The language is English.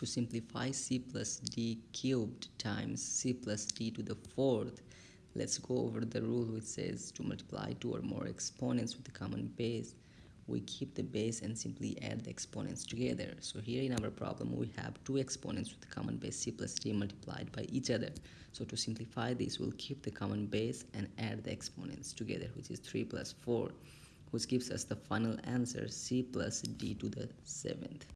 To simplify c plus d cubed times c plus d to the fourth, let's go over the rule which says to multiply two or more exponents with a common base we keep the base and simply add the exponents together. So here in our problem, we have two exponents with the common base c plus d multiplied by each other. So to simplify this, we'll keep the common base and add the exponents together, which is 3 plus 4, which gives us the final answer c plus d to the 7th.